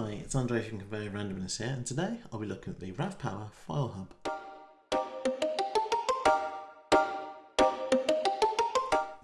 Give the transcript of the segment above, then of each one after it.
Hi, it's Andre from Conveyor Randomness here, and today I'll be looking at the RAV Power File Hub.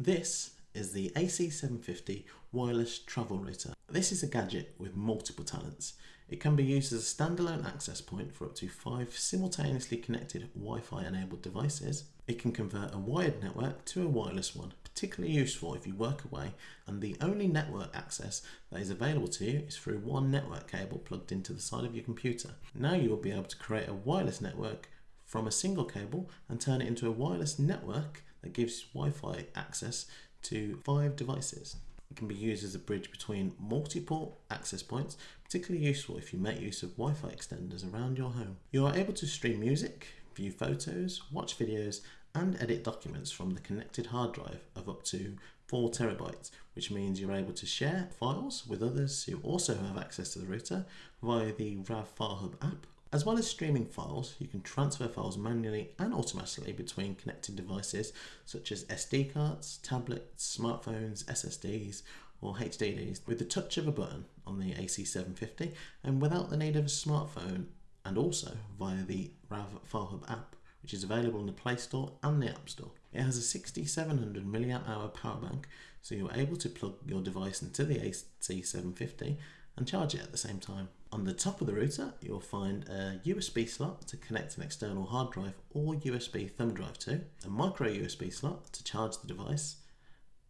This is the AC750 wireless travel router. This is a gadget with multiple talents. It can be used as a standalone access point for up to five simultaneously connected Wi-Fi enabled devices. It can convert a wired network to a wireless one, particularly useful if you work away and the only network access that is available to you is through one network cable plugged into the side of your computer. Now you will be able to create a wireless network from a single cable and turn it into a wireless network that gives Wi-Fi access to five devices. It can be used as a bridge between multiple access points, particularly useful if you make use of Wi-Fi extenders around your home. You are able to stream music, view photos, watch videos and edit documents from the connected hard drive of up to 4 terabytes, which means you're able to share files with others who also have access to the router via the RAV File Hub app as well as streaming files, you can transfer files manually and automatically between connected devices such as SD cards, tablets, smartphones, SSDs or HDDs with the touch of a button on the AC750 and without the need of a smartphone and also via the RAV File Hub app which is available in the Play Store and the App Store. It has a 6700 mAh power bank so you're able to plug your device into the AC750 and charge it at the same time. On the top of the router, you'll find a USB slot to connect an external hard drive or USB thumb drive to, a micro USB slot to charge the device,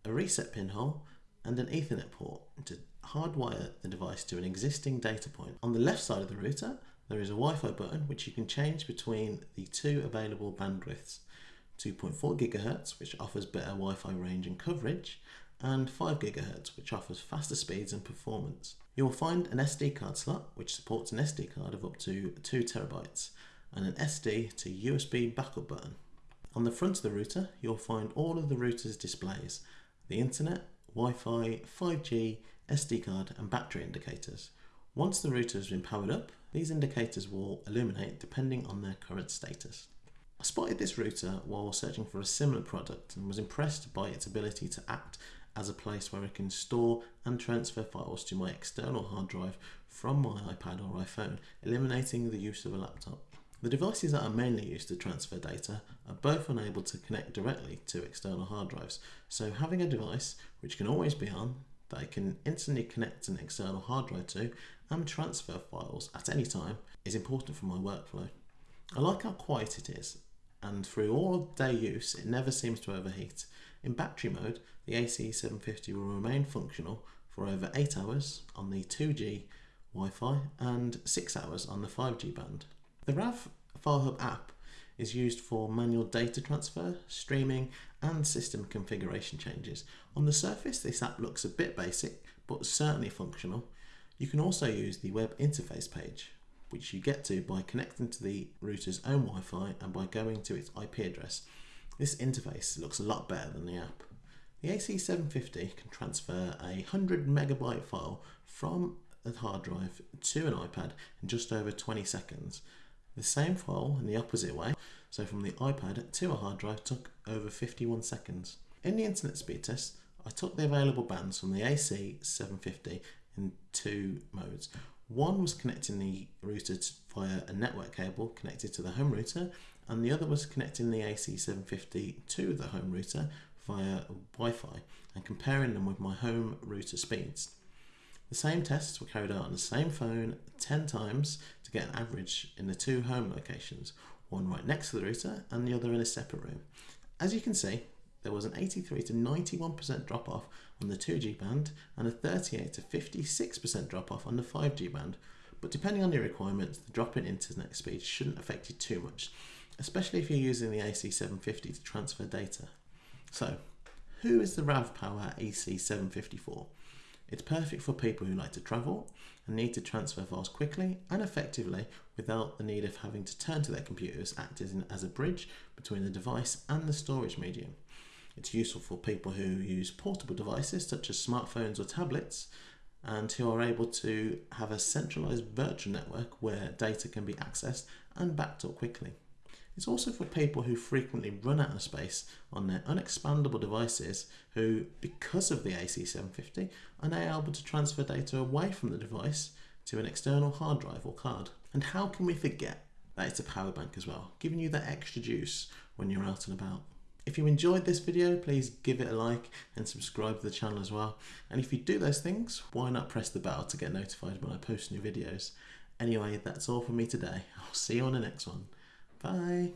a reset pinhole, and an Ethernet port to hardwire the device to an existing data point. On the left side of the router, there is a Wi-Fi button which you can change between the two available bandwidths, 2.4 GHz which offers better Wi-Fi range and coverage, and 5 GHz which offers faster speeds and performance. You will find an SD card slot which supports an SD card of up to 2 terabytes and an SD to USB backup button. On the front of the router you'll find all of the router's displays, the internet, Wi-Fi, 5G, SD card and battery indicators. Once the router has been powered up, these indicators will illuminate depending on their current status. I spotted this router while searching for a similar product and was impressed by its ability to act as a place where I can store and transfer files to my external hard drive from my iPad or iPhone, eliminating the use of a laptop. The devices that are mainly used to transfer data are both unable to connect directly to external hard drives, so having a device which can always be on, that I can instantly connect an external hard drive to and transfer files at any time is important for my workflow. I like how quiet it is and through all day use it never seems to overheat. In battery mode the AC750 will remain functional for over 8 hours on the 2G Wi-Fi and 6 hours on the 5G band. The RAV File Hub app is used for manual data transfer, streaming and system configuration changes. On the surface this app looks a bit basic but certainly functional. You can also use the web interface page which you get to by connecting to the router's own Wi-Fi and by going to its IP address. This interface looks a lot better than the app. The AC750 can transfer a 100 megabyte file from a hard drive to an iPad in just over 20 seconds. The same file in the opposite way, so from the iPad to a hard drive took over 51 seconds. In the internet speed test, I took the available bands from the AC750 in two modes. One was connecting the router via a network cable connected to the home router and the other was connecting the AC750 to the home router via Wi-Fi and comparing them with my home router speeds. The same tests were carried out on the same phone 10 times to get an average in the two home locations, one right next to the router and the other in a separate room. As you can see, there was an 83 to 91% drop off on the 2G band and a 38 to 56% drop off on the 5G band. But depending on your requirements, the drop in internet speed shouldn't affect you too much, especially if you're using the AC750 to transfer data. So, who is the RAV Power AC750 for? It's perfect for people who like to travel and need to transfer files quickly and effectively without the need of having to turn to their computers acting as a bridge between the device and the storage medium. It's useful for people who use portable devices such as smartphones or tablets and who are able to have a centralized virtual network where data can be accessed and backed up quickly. It's also for people who frequently run out of space on their unexpandable devices who, because of the AC750, are now able to transfer data away from the device to an external hard drive or card. And how can we forget that it's a power bank as well, giving you that extra juice when you're out and about. If you enjoyed this video, please give it a like and subscribe to the channel as well. And if you do those things, why not press the bell to get notified when I post new videos. Anyway, that's all for me today. I'll see you on the next one. Bye.